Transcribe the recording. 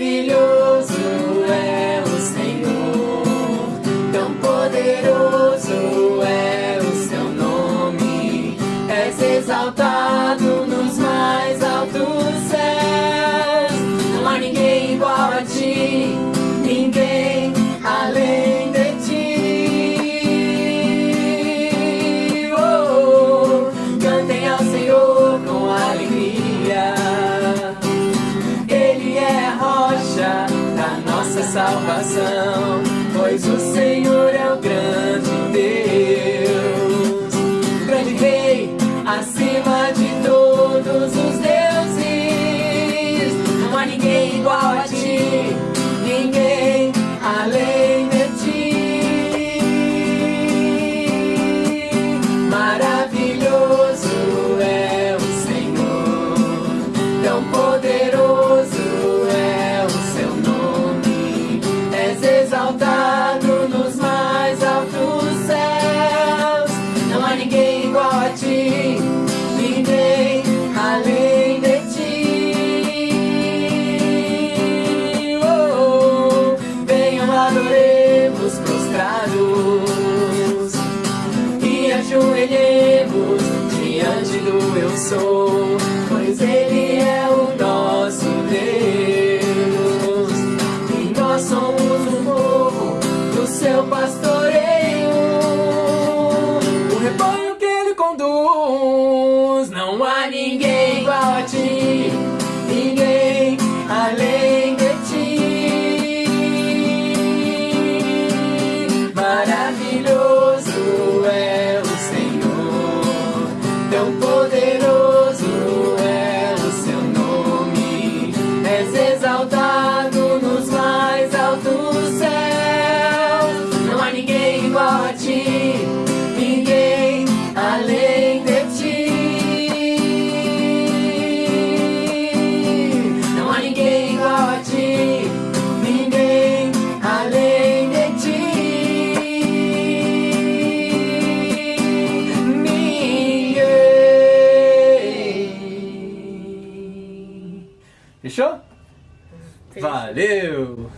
maravilhoso. nossa salvação, pois o Senhor é o grande Deus. ajoelhemos diante do Eu Sou. Fechou? Valeu!